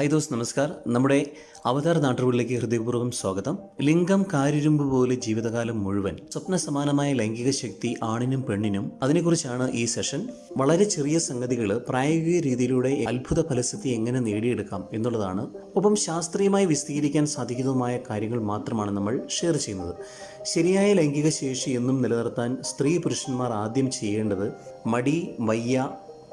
High those നമസ്കാർ നമ്മുടെ അവതാർ നാട്ടുകളിലേക്ക് ഹൃദയപൂർവം സ്വാഗതം. ലിംഗം കാരിരുമ്പ് പോലെ ജീവിതകാലം മുഴുവൻ സ്വപ്ന സമാനമായ ലൈംഗിക ശക്തി ആണിനും പെണ്ണിനും അതിനെക്കുറിച്ചാണ് ഈ സെഷൻ. വളരെ ചെറിയ സംഗതികൾ പ്രായോഗിക രീതിയിലൂടെ അത്ഭുത ഫലസിദ്ധി എങ്ങനെ നേടിയെടുക്കാം എന്നുള്ളതാണ്. ഒപ്പം ശാസ്ത്രീയമായി വിശദീകരിക്കാൻ സാധിക്കുന്നതുമായ കാര്യങ്ങൾ മാത്രമാണ് നമ്മൾ ഷെയർ ചെയ്യുന്നത്. ശരിയായ ലൈംഗിക ശേഷി എന്നും നിലനിർത്താൻ സ്ത്രീ പുരുഷന്മാർ ആദ്യം ചെയ്യേണ്ടത് മടി വയ്യ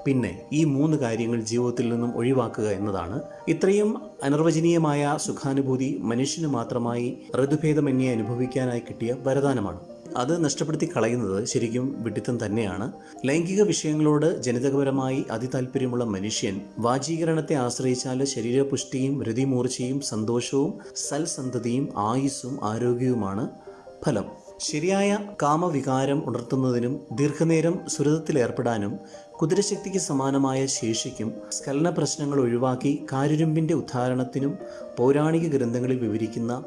പിന്നെ ഈ മൂന്ന് കാര്യങ്ങൾ ജീവിതത്തിൽ നിന്നും ഒഴിവാക്കുക എന്നതാണ്. ഇത്രയും അനിർവചനീയമായ സുഖാനുഭൂതി മനുഷ്യന് മാത്രമായി ഋതുഭേദമന്യെ അനുഭവിക്കാനായി കിട്ടിയ വരദാനമാണ്. അത് നഷ്ടപ്പെടുത്തി കളയുന്നത് ശരിക്കും വിഡിത്തം തന്നെയാണ്. ലൈംഗിക വിഷയങ്ങളോട് ജനിതകപരമായി അതിതാൽപര്യമുള്ള മനുഷ്യൻ വാചീകരണത്തെ ആശ്രയിച്ചാൽ ശരീരപുഷ്ടിയും രതിമൂർച്ചയും സന്തോഷവും സൽസന്ധതിയും ആയുസ്സും ആരോഗ്യവുമാണ് ഫലം. ശരിയായ കാമവികാരം ഉണർത്തുന്നതിനും ദീർഘനേരം സുരതത്തിലേർപ്പെടാനും കുതിരശക്തിക്ക് സമാനമായ ശേഷിക്കും സ്കലന പ്രശ്നങ്ങൾ ഒഴിവാക്കി കാരുരുമ്പിന്റെ ഉദ്ധാരണത്തിനും പൗരാണിക ഗ്രന്ഥങ്ങളിൽ വിവരിക്കുന്ന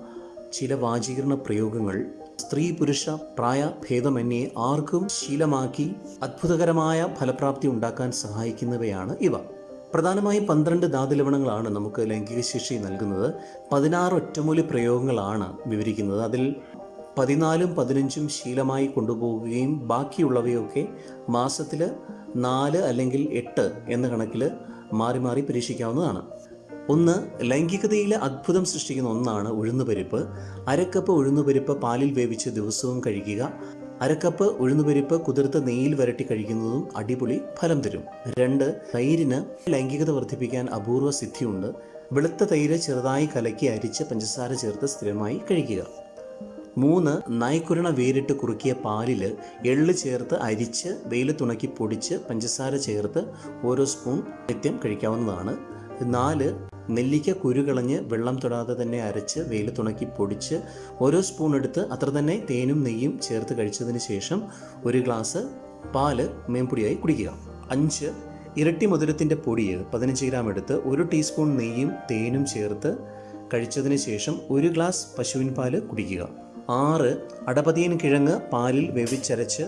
ചില വാചീകരണ പ്രയോഗങ്ങൾ. സ്ത്രീ പുരുഷ പ്രായ ഭേദമന്യേ ആർക്കും ശീലമാക്കി അത്ഭുതകരമായ ഫലപ്രാപ്തി ഉണ്ടാക്കാൻ സഹായിക്കുന്നവയാണ് ഇവ. പ്രധാനമായും പന്ത്രണ്ട് ധാതുലവണങ്ങളാണ് നമുക്ക് ലൈംഗിക ശേഷി നൽകുന്നത്. പതിനാറ് ഒറ്റമൂലി പ്രയോഗങ്ങളാണ് വിവരിക്കുന്നത്. അതിൽ പതിനാലും പതിനഞ്ചും ശീലമായി കൊണ്ടുപോവുകയും ബാക്കിയുള്ളവയൊക്കെ മാസത്തിൽ നാല് അല്ലെങ്കിൽ എട്ട് എന്ന കണക്കിൽ മാറി മാറി പരീക്ഷിക്കാവുന്നതാണ്. ഒന്ന് ലൈംഗികതയിൽ അത്ഭുതം സൃഷ്ടിക്കുന്ന ഒന്നാണ് ഉഴുന്നുപരിപ്പ്. അരക്കപ്പ് ഉഴുന്നുപരിപ്പ് പാലിൽ വേവിച്ച് ദിവസവും കഴിക്കുക. അരക്കപ്പ് ഉഴുന്നുപരിപ്പ് കുതിർത്ത് നെയ്യിൽ വരട്ടി കഴിക്കുന്നതും അടിപൊളി ഫലം തരും. രണ്ട് തൈരിന് ലൈംഗികത വർദ്ധിപ്പിക്കാൻ അപൂർവ സിദ്ധിയുണ്ട്. വെളുത്ത തൈര് ചെറുതായി കലക്കി അരിച്ച് പഞ്ചസാര ചേർത്ത് സ്ഥിരമായി കഴിക്കുക. മൂന്ന് നായ്ക്കുരണ വേരിട്ട് കുറുക്കിയ പാലിൽ എള്ള് ചേർത്ത് അരിച്ച് വെയിലത്തുണക്കി പൊടിച്ച് പഞ്ചസാര ചേർത്ത് ഓരോ സ്പൂൺ നിത്യം കഴിക്കാവുന്നതാണ്. നാല് നെല്ലിക്ക കുരുകളഞ്ഞ് വെള്ളം തൊടാതെ തന്നെ അരച്ച് വെയിലത്തുണക്കി പൊടിച്ച് ഓരോ സ്പൂൺ എടുത്ത് അത്ര തന്നെ തേനും നെയ്യും ചേർത്ത് കഴിച്ചതിന് ശേഷം ഒരു ഗ്ലാസ് പാൽ മേമ്പൊടിയായി കുടിക്കുക. അഞ്ച് ഇരട്ടി മധുരത്തിന്റെ പൊടി പതിനഞ്ച് ഗ്രാം എടുത്ത് ഒരു ടീസ്പൂൺ നെയ്യും തേനും ചേർത്ത് കഴിച്ചതിന് ശേഷം ഒരു ഗ്ലാസ് പശുവിൻ പാൽ കുടിക്കുക. ആറ് അടപതിയൻ കിഴങ്ങ് പാലിൽ വേവിച്ചരച്ച്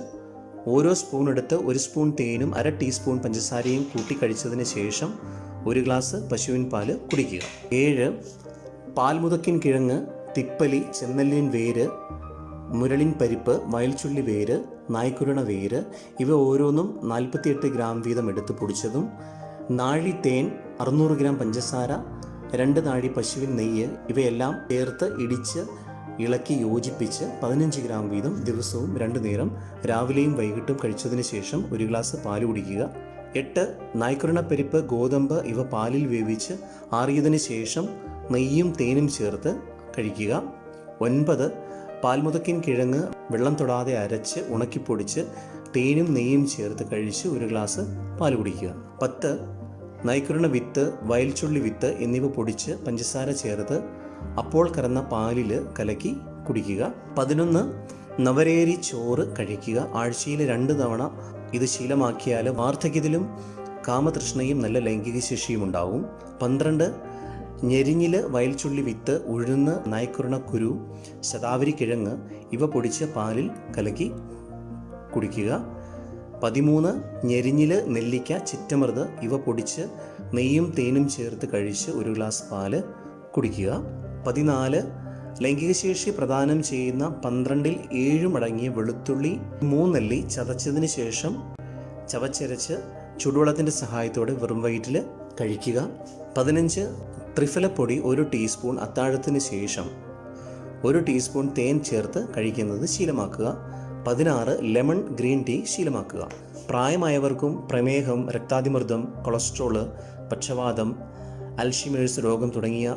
ഓരോ സ്പൂൺ എടുത്ത് ഒരു സ്പൂൺ തേനും അര ടീസ്പൂൺ പഞ്ചസാരയും കൂട്ടി കഴിച്ചതിന് ശേഷം ഒരു ഗ്ലാസ് പശുവിൻ പാൽ കുടിക്കുക. ഏഴ് പാൽമുതക്കിൻ കിഴങ്ങ് തിപ്പലി ചെന്നല്ലിൻ വേര് മുരളിൻ പരിപ്പ് വയൽച്ചുള്ളി വേര് നായ്ക്കുരുണ വേര് ഇവ ഓരോന്നും നാൽപ്പത്തിയെട്ട് ഗ്രാം വീതം എടുത്ത് പൊടിച്ചതും നാഴി തേൻ അറുന്നൂറ് ഗ്രാം പഞ്ചസാര രണ്ട് നാഴി പശുവിൻ നെയ്യ് ഇവയെല്ലാം ചേർത്ത് ഇടിച്ച് ഇളക്കി യോജിപ്പിച്ച് പതിനഞ്ച് ഗ്രാം വീതം ദിവസവും രണ്ടു നേരം രാവിലെയും വൈകിട്ടും കഴിച്ചതിന് ശേഷം ഒരു ഗ്ലാസ് പാൽ കുടിക്കുക. എട്ട് നായ്ക്കുരണപ്പരിപ്പ് ഗോതമ്പ് ഇവ പാലിൽ വേവിച്ച് ആറിയതിന് ശേഷം നെയ്യും തേനും ചേർത്ത് കഴിക്കുക. ഒൻപത് പാൽമുതക്കിൻ കിഴങ്ങ് വെള്ളം തൊടാതെ അരച്ച് ഉണക്കിപ്പൊടിച്ച് തേനും നെയ്യും ചേർത്ത് കഴിച്ച് ഒരു ഗ്ലാസ് പാൽ കുടിക്കുക. പത്ത് നൈക്കുരണ വിത്ത് വയൽച്ചുള്ളി വിത്ത് എന്നിവ പൊടിച്ച് പഞ്ചസാര ചേർത്ത് അപ്പോൾ കറന്ന പാലിൽ കലക്കി കുടിക്കുക. പതിനൊന്ന് നവരേരി ചോറ് കഴിക്കുക. ആഴ്ചയിൽ രണ്ട് തവണ ഇത് ശീലമാക്കിയാൽ വാർദ്ധക്യത്തിലും കാമതൃഷ്ണയും നല്ല ലൈംഗിക ശേഷിയും ഉണ്ടാവും. പന്ത്രണ്ട് ഞെരിഞ്ഞിൽ വയൽച്ചുള്ളി വിത്ത് ഉഴുന്ന് നായ്ക്കുരണ കുരു ശതാവരി കിഴങ്ങ് ഇവ പൊടിച്ച് പാലിൽ കലക്കി കുടിക്കുക. പതിമൂന്ന് ഞെരിഞ്ഞിൽ നെല്ലിക്ക ചിറ്റമൃത് ഇവ പൊടിച്ച് നെയ്യും തേനും ചേർത്ത് കഴിച്ച് ഒരു ഗ്ലാസ് പാൽ കുടിക്കുക. പതിനാല് ലൈംഗികശേഷി പ്രദാനം ചെയ്യുന്ന പന്ത്രണ്ടിൽ ഏഴും അടങ്ങിയ വെളുത്തുള്ളി മൂന്നല്ലി ചതച്ചതിന് ശേഷം ചവച്ചരച്ച് ചുടുവെള്ളത്തിന്റെ സഹായത്തോടെ വെറും വയറ്റിൽ കഴിക്കുക. പതിനഞ്ച് ത്രിഫലപ്പൊടി ഒരു ടീസ്പൂൺ അത്താഴത്തിന് ശേഷം ഒരു ടീസ്പൂൺ തേൻ ചേർത്ത് കഴിക്കുന്നത് ശീലമാക്കുക. പതിനാറ് ലെമൺ ഗ്രീൻ ടീ ശീലമാക്കുക. പ്രായമായവർക്കും പ്രമേഹം രക്താതിമർദ്ദം കൊളസ്ട്രോൾ പക്ഷവാതം അൽഷിമേഴ്സ് രോഗം തുടങ്ങിയ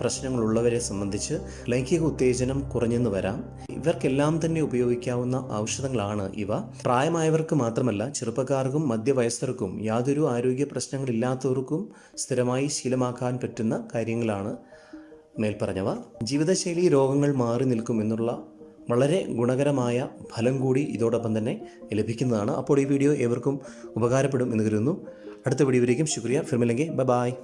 പ്രശ്നങ്ങളുള്ളവരെ സംബന്ധിച്ച് ലൈംഗിക ഉത്തേജനം കുറഞ്ഞെന്ന് വരാം. ഇവർക്കെല്ലാം തന്നെ ഉപയോഗിക്കാവുന്ന ഔഷധങ്ങളാണ് ഇവ. പ്രായമായവർക്ക് മാത്രമല്ല ചെറുപ്പക്കാർക്കും മധ്യവയസ്കർക്കും യാതൊരു ആരോഗ്യ പ്രശ്നങ്ങളില്ലാത്തവർക്കും സ്ഥിരമായി ശീലമാക്കാൻ പറ്റുന്ന കാര്യങ്ങളാണ് മേൽപ്പറഞ്ഞവ. ജീവിതശൈലി രോഗങ്ങൾ മാറി നിൽക്കും എന്നുള്ള വളരെ ഗുണകരമായ ഫലം കൂടി ഇതോടൊപ്പം തന്നെ ലഭിക്കുന്നതാണ്. അപ്പോൾ ഈ വീഡിയോ ഏവർക്കും ഉപകാരപ്പെടും എന്ന് കരുതുന്നു. അടുത്ത വീഡിയോയിലേക്കും ശുക്രിയ. ഫിർമില്ലെങ്കിൽ ബൈ ബായ്